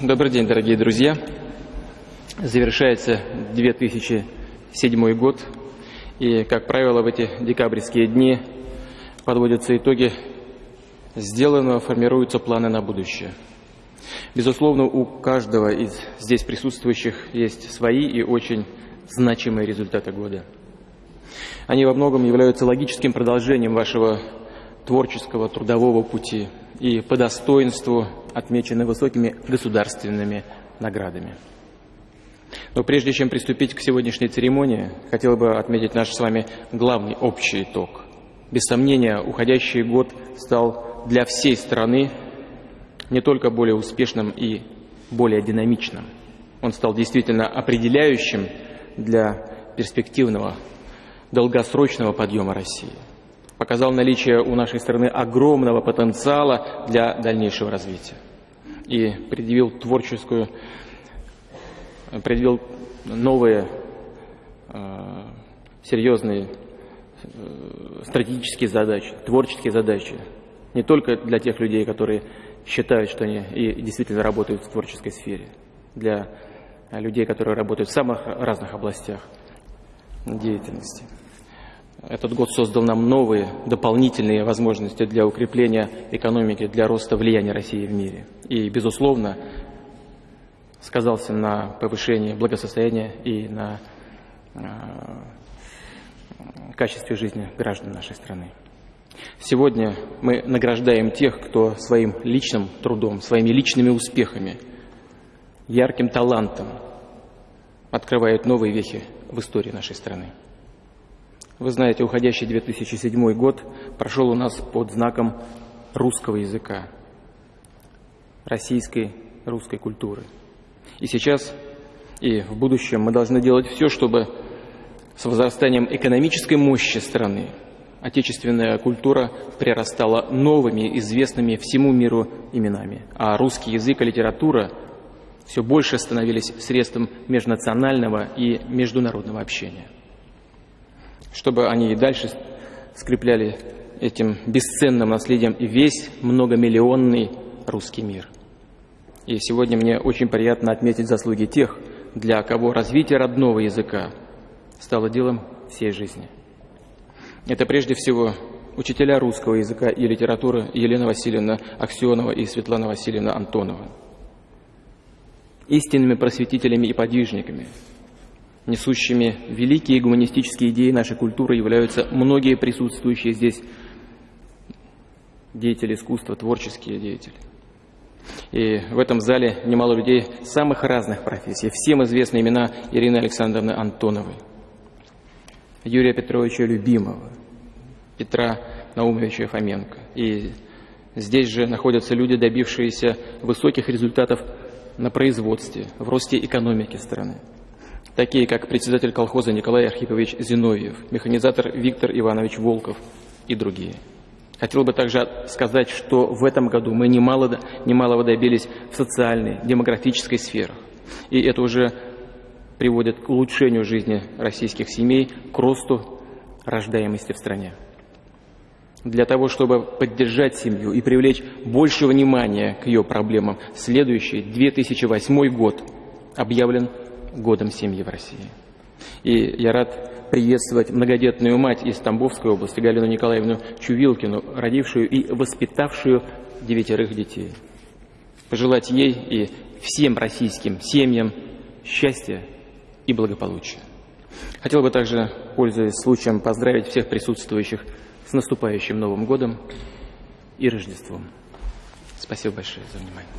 Добрый день, дорогие друзья. Завершается 2007 год, и, как правило, в эти декабрьские дни подводятся итоги сделанного, формируются планы на будущее. Безусловно, у каждого из здесь присутствующих есть свои и очень значимые результаты года. Они во многом являются логическим продолжением вашего творческого трудового пути и по достоинству отмечены высокими государственными наградами. Но прежде чем приступить к сегодняшней церемонии, хотел бы отметить наш с вами главный общий итог. Без сомнения, уходящий год стал для всей страны не только более успешным и более динамичным. Он стал действительно определяющим для перспективного, долгосрочного подъема России. Показал наличие у нашей страны огромного потенциала для дальнейшего развития. И предъявил творческую, предъявил новые э, серьезные э, стратегические задачи, творческие задачи. Не только для тех людей, которые считают, что они и действительно работают в творческой сфере, для людей, которые работают в самых разных областях деятельности. Этот год создал нам новые дополнительные возможности для укрепления экономики, для роста влияния России в мире. И, безусловно, сказался на повышении благосостояния и на э, качестве жизни граждан нашей страны. Сегодня мы награждаем тех, кто своим личным трудом, своими личными успехами, ярким талантом открывает новые вехи в истории нашей страны. Вы знаете, уходящий 2007 год прошел у нас под знаком русского языка, российской русской культуры. И сейчас и в будущем мы должны делать все, чтобы с возрастанием экономической мощи страны отечественная культура прирастала новыми, известными всему миру именами, а русский язык и литература все больше становились средством межнационального и международного общения. Чтобы они и дальше скрепляли этим бесценным наследием и весь многомиллионный русский мир. И сегодня мне очень приятно отметить заслуги тех, для кого развитие родного языка стало делом всей жизни – это прежде всего учителя русского языка и литературы Елена Васильевна Аксенова и Светлана Васильевна Антонова. Истинными просветителями и подвижниками, несущими великие гуманистические идеи нашей культуры являются многие присутствующие здесь деятели искусства, творческие деятели. И в этом зале немало людей самых разных профессий. Всем известны имена Ирины Александровны Антоновой, Юрия Петровича Любимого, Петра Наумовича Фоменко. И здесь же находятся люди, добившиеся высоких результатов на производстве, в росте экономики страны. Такие, как председатель колхоза Николай Архипович Зиновьев, механизатор Виктор Иванович Волков и другие. Хотел бы также сказать, что в этом году мы немало, немалого добились в социальной, демографической сферах. И это уже приводит к улучшению жизни российских семей, к росту рождаемости в стране. Для того, чтобы поддержать семью и привлечь больше внимания к ее проблемам, следующий 2008 год объявлен годом семьи в России. И я рад приветствовать многодетную мать из Тамбовской области Галину Николаевну Чувилкину, родившую и воспитавшую девятерых детей. Пожелать ей и всем российским семьям счастья и благополучия. Хотел бы также, пользуясь случаем, поздравить всех присутствующих с наступающим Новым годом и Рождеством. Спасибо большое за внимание.